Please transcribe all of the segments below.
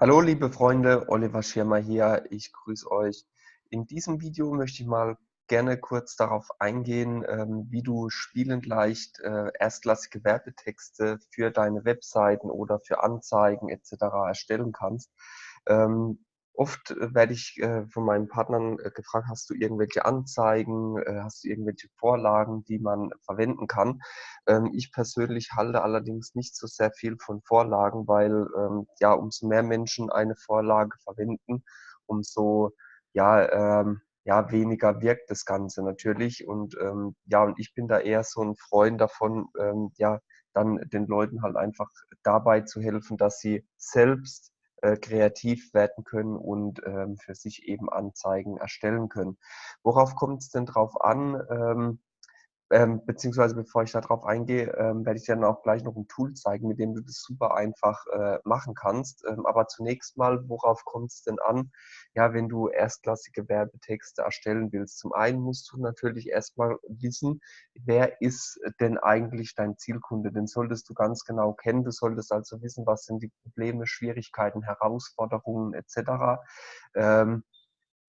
Hallo liebe Freunde, Oliver Schirmer hier. Ich grüße euch. In diesem Video möchte ich mal gerne kurz darauf eingehen, ähm, wie du spielend leicht äh, erstklassige Werbetexte für deine Webseiten oder für Anzeigen etc. erstellen kannst. Ähm, Oft äh, werde ich äh, von meinen Partnern äh, gefragt, hast du irgendwelche Anzeigen, hast du irgendwelche Vorlagen, die man verwenden kann? Ähm, ich persönlich halte allerdings nicht so sehr viel von Vorlagen, weil ähm, ja, umso mehr Menschen eine Vorlage verwenden, umso ja, ähm, ja, weniger wirkt das Ganze natürlich. Und ja, und ich bin da eher so ein Freund davon, ja, dann den Leuten halt einfach dabei zu helfen, dass sie selbst äh, kreativ werden können und ähm, für sich eben Anzeigen erstellen können. Worauf kommt es denn drauf an? Ähm, ähm, beziehungsweise bevor ich darauf eingehe, ähm, werde ich dir dann auch gleich noch ein Tool zeigen, mit dem du das super einfach äh, machen kannst. Ähm, aber zunächst mal, worauf kommt es denn an? Ja, wenn du erstklassige Werbetexte erstellen willst. Zum einen musst du natürlich erstmal wissen, wer ist denn eigentlich dein Zielkunde? Den solltest du ganz genau kennen. Du solltest also wissen, was sind die Probleme, Schwierigkeiten, Herausforderungen etc. Ähm,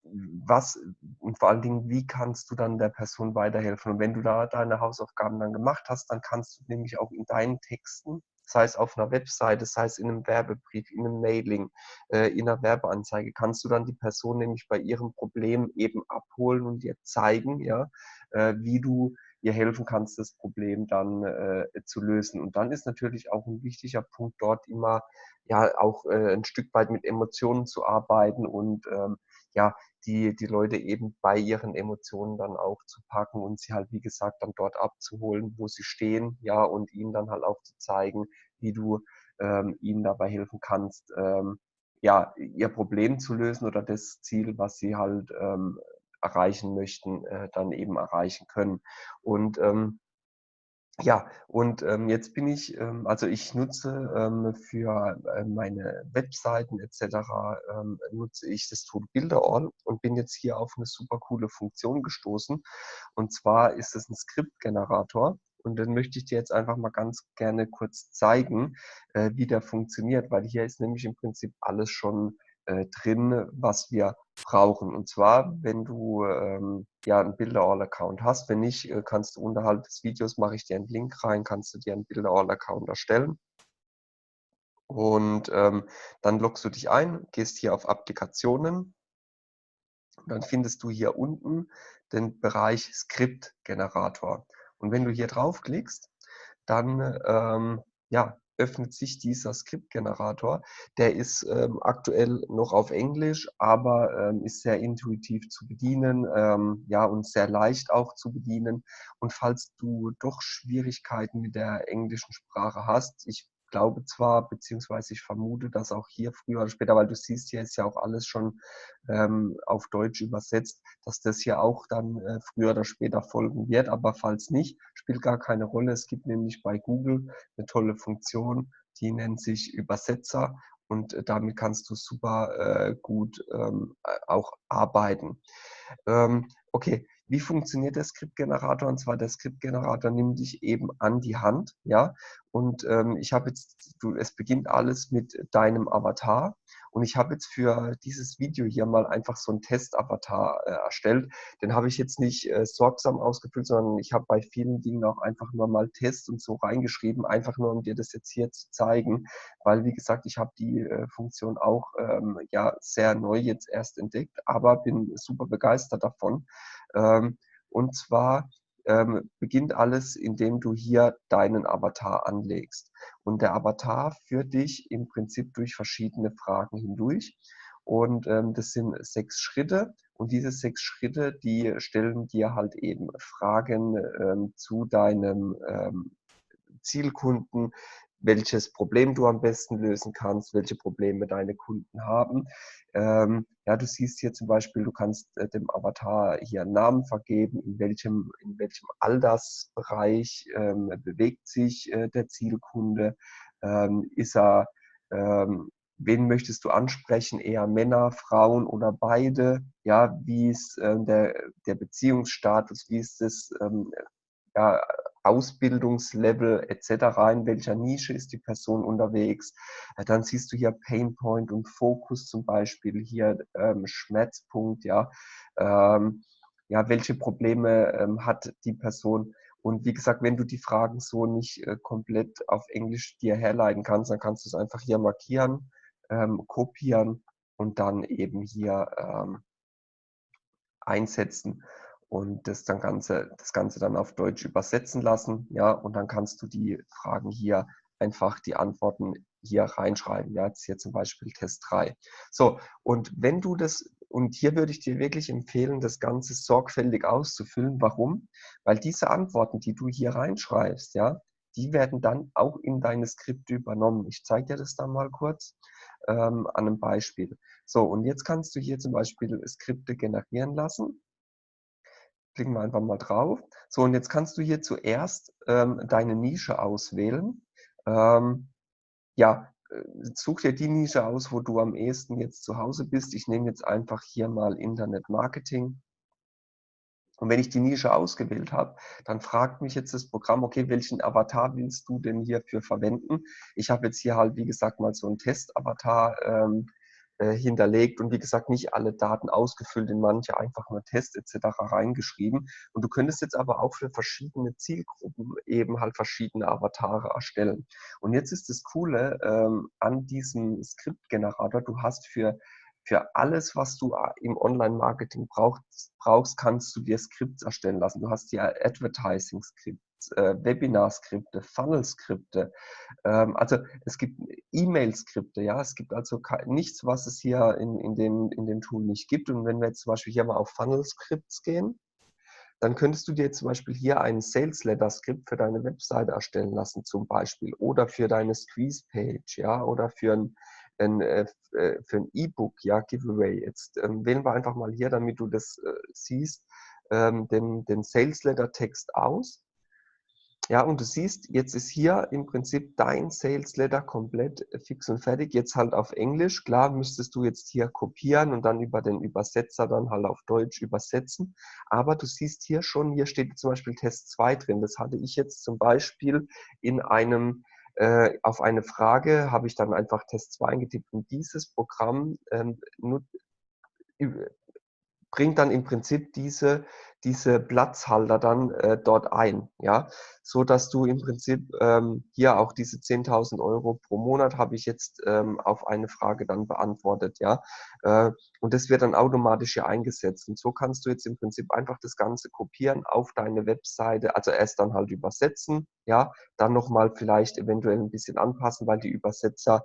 was und vor allen Dingen, wie kannst du dann der Person weiterhelfen? Und wenn du da deine Hausaufgaben dann gemacht hast, dann kannst du nämlich auch in deinen Texten, sei es auf einer Webseite, sei es in einem Werbebrief, in einem Mailing, äh, in einer Werbeanzeige, kannst du dann die Person nämlich bei ihrem Problem eben abholen und dir zeigen, ja, äh, wie du ihr helfen kannst, das Problem dann äh, zu lösen. Und dann ist natürlich auch ein wichtiger Punkt dort immer ja auch äh, ein Stück weit mit Emotionen zu arbeiten und ähm, ja, die, die Leute eben bei ihren Emotionen dann auch zu packen und sie halt, wie gesagt, dann dort abzuholen, wo sie stehen, ja, und ihnen dann halt auch zu zeigen, wie du ähm, ihnen dabei helfen kannst, ähm, ja, ihr Problem zu lösen oder das Ziel, was sie halt ähm, erreichen möchten, äh, dann eben erreichen können. Und ähm, ja, und ähm, jetzt bin ich, ähm, also ich nutze ähm, für äh, meine Webseiten etc. Ähm, nutze ich das Tool Builderall und bin jetzt hier auf eine super coole Funktion gestoßen. Und zwar ist es ein Skriptgenerator. Und den möchte ich dir jetzt einfach mal ganz gerne kurz zeigen, äh, wie der funktioniert, weil hier ist nämlich im Prinzip alles schon äh, drin, was wir brauchen. Und zwar, wenn du ähm, ja einen Builder-All-Account hast. Wenn nicht, äh, kannst du unterhalb des Videos, mache ich dir einen Link rein, kannst du dir einen Builder-All-Account erstellen. Und ähm, dann loggst du dich ein, gehst hier auf Applikationen. Dann findest du hier unten den Bereich Skriptgenerator. Und wenn du hier draufklickst, dann ähm, ja, öffnet sich dieser Skriptgenerator. Der ist ähm, aktuell noch auf Englisch, aber ähm, ist sehr intuitiv zu bedienen, ähm, ja, und sehr leicht auch zu bedienen. Und falls du doch Schwierigkeiten mit der englischen Sprache hast, ich glaube zwar, beziehungsweise ich vermute, dass auch hier früher oder später, weil du siehst, hier ist ja auch alles schon ähm, auf Deutsch übersetzt, dass das hier auch dann äh, früher oder später folgen wird. Aber falls nicht, spielt gar keine Rolle. Es gibt nämlich bei Google eine tolle Funktion, die nennt sich Übersetzer und äh, damit kannst du super äh, gut ähm, auch arbeiten. Ähm, okay, wie funktioniert der Skriptgenerator? Und zwar der Skriptgenerator nimmt dich eben an die Hand, ja. Und ähm, ich habe jetzt, du, es beginnt alles mit deinem Avatar. Und ich habe jetzt für dieses Video hier mal einfach so einen Test-Avatar äh, erstellt. Den habe ich jetzt nicht äh, sorgsam ausgefüllt, sondern ich habe bei vielen Dingen auch einfach nur mal Test und so reingeschrieben, einfach nur um dir das jetzt hier zu zeigen. Weil, wie gesagt, ich habe die äh, Funktion auch ähm, ja sehr neu jetzt erst entdeckt, aber bin super begeistert davon. Ähm, und zwar ähm, beginnt alles, indem du hier deinen Avatar anlegst. Und der Avatar führt dich im Prinzip durch verschiedene Fragen hindurch. Und ähm, das sind sechs Schritte. Und diese sechs Schritte, die stellen dir halt eben Fragen ähm, zu deinem ähm, Zielkunden, welches Problem du am besten lösen kannst, welche Probleme deine Kunden haben. Ähm, ja, du siehst hier zum Beispiel, du kannst äh, dem Avatar hier einen Namen vergeben, in welchem, in welchem Altersbereich ähm, bewegt sich äh, der Zielkunde, ähm, ist er, ähm, wen möchtest du ansprechen, eher Männer, Frauen oder beide, ja, wie ist äh, der, der Beziehungsstatus, wie ist das, ähm, ja, Ausbildungslevel etc., in welcher Nische ist die Person unterwegs. Äh, dann siehst du hier Painpoint und Fokus zum Beispiel, hier ähm, Schmerzpunkt, ja, ähm, ja, welche Probleme ähm, hat die Person. Und wie gesagt, wenn du die Fragen so nicht äh, komplett auf Englisch dir herleiten kannst, dann kannst du es einfach hier markieren, ähm, kopieren und dann eben hier ähm, einsetzen und das, dann Ganze, das Ganze dann auf Deutsch übersetzen lassen. Ja, und dann kannst du die Fragen hier einfach die Antworten hier reinschreiben. Ja, jetzt hier zum Beispiel Test 3. So, und wenn du das, und hier würde ich dir wirklich empfehlen, das Ganze sorgfältig auszufüllen. Warum? Weil diese Antworten, die du hier reinschreibst, ja, die werden dann auch in deine Skripte übernommen. Ich zeige dir das dann mal kurz ähm, an einem Beispiel. So, und jetzt kannst du hier zum Beispiel Skripte generieren lassen klicken wir einfach mal drauf. So, und jetzt kannst du hier zuerst ähm, deine Nische auswählen. Ähm, ja, äh, such dir die Nische aus, wo du am ehesten jetzt zu Hause bist. Ich nehme jetzt einfach hier mal Internet Marketing. Und wenn ich die Nische ausgewählt habe, dann fragt mich jetzt das Programm, okay, welchen Avatar willst du denn hierfür verwenden? Ich habe jetzt hier halt, wie gesagt, mal so einen Test-Avatar ähm, äh, hinterlegt und wie gesagt nicht alle Daten ausgefüllt, in manche einfach nur Test etc. reingeschrieben. Und du könntest jetzt aber auch für verschiedene Zielgruppen eben halt verschiedene Avatare erstellen. Und jetzt ist das Coole ähm, an diesem Skriptgenerator, du hast für für alles, was du äh, im Online-Marketing brauchst, brauchst, kannst du dir Skripts erstellen lassen. Du hast hier Advertising-Skripts, äh, Webinar-Skripte, Funnel-Skripte. Ähm, also es gibt E-Mail-Skripte, ja. Es gibt also nichts, was es hier in, in, dem, in dem Tool nicht gibt. Und wenn wir jetzt zum Beispiel hier mal auf Funnel-Skripts gehen, dann könntest du dir zum Beispiel hier einen Sales Letter Skript für deine Webseite erstellen lassen, zum Beispiel, oder für deine Squeeze Page, ja, oder für ein, ein äh, äh, für ein E-Book, ja, Giveaway. Jetzt ähm, wählen wir einfach mal hier, damit du das äh, siehst, ähm, den, den Sales Letter Text aus ja, und du siehst, jetzt ist hier im Prinzip dein Sales Letter komplett äh, fix und fertig. Jetzt halt auf Englisch. Klar müsstest du jetzt hier kopieren und dann über den Übersetzer dann halt auf Deutsch übersetzen. Aber du siehst hier schon, hier steht zum Beispiel Test 2 drin. Das hatte ich jetzt zum Beispiel in einem äh, auf eine Frage habe ich dann einfach Test 2 eingetippt und dieses Programm ähm, bringt dann im Prinzip diese, diese Platzhalter dann äh, dort ein, ja, so dass du im Prinzip ähm, hier auch diese 10.000 Euro pro Monat habe ich jetzt ähm, auf eine Frage dann beantwortet, ja, äh, und das wird dann automatisch hier eingesetzt. Und so kannst du jetzt im Prinzip einfach das Ganze kopieren auf deine Webseite, also erst dann halt übersetzen, ja, dann nochmal vielleicht eventuell ein bisschen anpassen, weil die Übersetzer,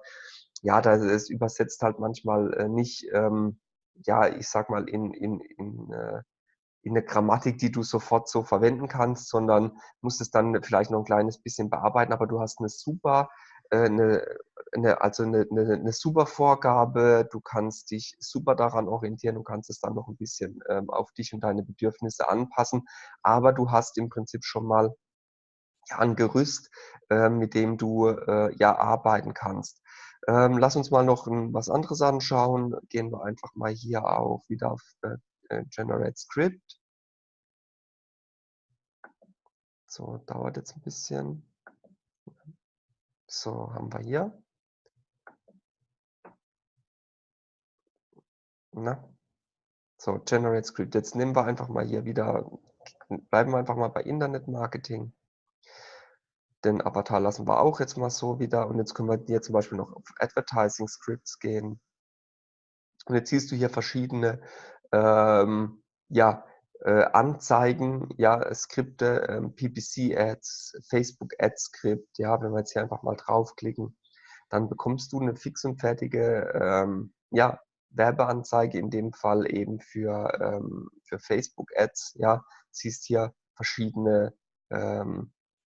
ja, das übersetzt halt manchmal äh, nicht ähm, ja, ich sag mal, in, in, in, äh, in eine Grammatik, die du sofort so verwenden kannst, sondern musst es dann vielleicht noch ein kleines bisschen bearbeiten, aber du hast eine super, äh, eine, eine, also eine, eine, eine super Vorgabe, du kannst dich super daran orientieren, du kannst es dann noch ein bisschen ähm, auf dich und deine Bedürfnisse anpassen, aber du hast im Prinzip schon mal ja, ein Gerüst, äh, mit dem du äh, ja arbeiten kannst. Ähm, lass uns mal noch ein, was anderes anschauen. Gehen wir einfach mal hier auf, wieder auf äh, äh, Generate Script. So, dauert jetzt ein bisschen. So, haben wir hier. Na? So, Generate Script. Jetzt nehmen wir einfach mal hier wieder, bleiben wir einfach mal bei Internet Marketing. Den Avatar lassen wir auch jetzt mal so wieder. Und jetzt können wir hier zum Beispiel noch auf Advertising Scripts gehen. Und jetzt siehst du hier verschiedene ähm, ja, äh, Anzeigen, ja, Skripte, ähm, PPC-Ads, Facebook-Ad-Skript. Ja, wenn wir jetzt hier einfach mal draufklicken, dann bekommst du eine fix und fertige ähm, ja, Werbeanzeige, in dem Fall eben für, ähm, für Facebook-Ads. Ja, siehst hier verschiedene ähm,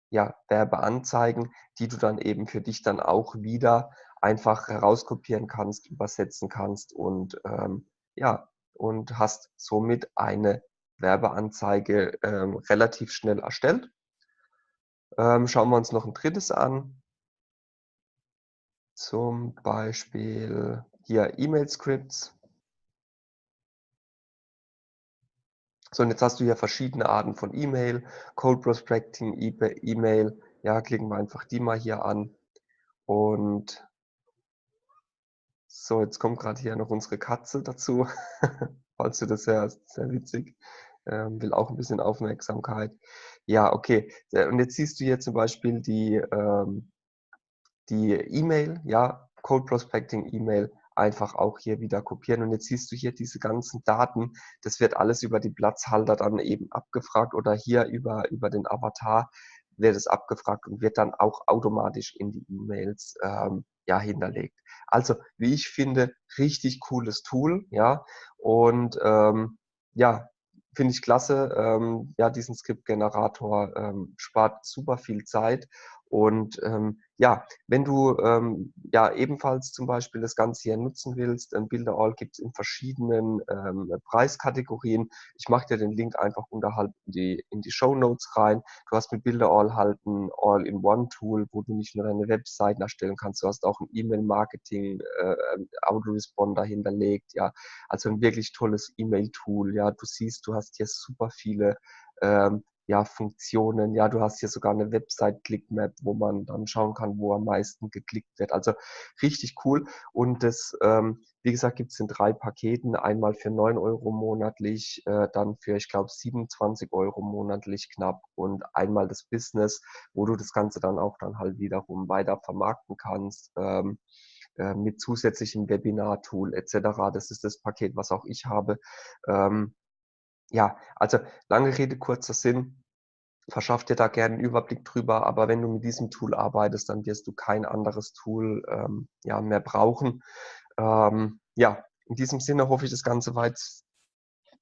ja, Werbeanzeigen, die du dann eben für dich dann auch wieder einfach herauskopieren kannst, übersetzen kannst und ähm, ja, und hast somit eine Werbeanzeige ähm, relativ schnell erstellt. Ähm, schauen wir uns noch ein drittes an. Zum Beispiel hier E-Mail-Scripts. So, und jetzt hast du hier verschiedene Arten von E-Mail, Cold Prospecting, E-Mail. Ja, klicken wir einfach die mal hier an. Und so, jetzt kommt gerade hier noch unsere Katze dazu. Falls du das hörst, sehr witzig. Ähm, will auch ein bisschen Aufmerksamkeit. Ja, okay. Äh, und jetzt siehst du hier zum Beispiel die ähm, die E-Mail, ja, Cold Prospecting E-Mail einfach auch hier wieder kopieren. Und jetzt siehst du hier diese ganzen Daten. Das wird alles über die Platzhalter dann eben abgefragt oder hier über, über den Avatar wird es abgefragt und wird dann auch automatisch in die E-Mails ähm, ja, hinterlegt. Also, wie ich finde, richtig cooles Tool, ja. Und ähm, ja, finde ich klasse. Ähm, ja, diesen Skriptgenerator ähm, spart super viel Zeit und ähm, ja, wenn du ähm, ja ebenfalls zum Beispiel das Ganze hier nutzen willst, ein Builder gibt es in verschiedenen ähm, Preiskategorien. Ich mache dir den Link einfach unterhalb in die, in die Show Notes rein. Du hast mit Builder halt ein All-in-One-Tool, wo du nicht nur deine Webseiten erstellen kannst, du hast auch ein E-Mail-Marketing, äh, Autoresponder hinterlegt, ja. Also ein wirklich tolles E-Mail-Tool, ja. Du siehst, du hast hier super viele ähm, ja, Funktionen. Ja, du hast hier sogar eine Website-Clickmap, wo man dann schauen kann, wo am meisten geklickt wird. Also richtig cool. Und das, ähm, wie gesagt, gibt es in drei Paketen. Einmal für 9 Euro monatlich, äh, dann für, ich glaube, 27 Euro monatlich knapp und einmal das Business, wo du das Ganze dann auch dann halt wiederum weiter vermarkten kannst. Ähm, äh, mit zusätzlichem Webinar-Tool etc. Das ist das Paket, was auch ich habe. Ähm, ja, also lange Rede, kurzer Sinn. Verschaff dir da gerne einen Überblick drüber, aber wenn du mit diesem Tool arbeitest, dann wirst du kein anderes Tool ähm, ja, mehr brauchen. Ähm, ja, in diesem Sinne hoffe ich, das Ganze war jetzt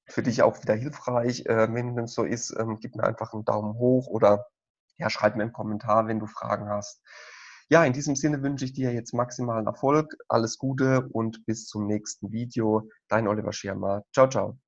für dich auch wieder hilfreich. Äh, wenn es so ist, ähm, gib mir einfach einen Daumen hoch oder ja, schreib mir einen Kommentar, wenn du Fragen hast. Ja, in diesem Sinne wünsche ich dir jetzt maximalen Erfolg, alles Gute und bis zum nächsten Video. Dein Oliver Schirmer. Ciao, ciao.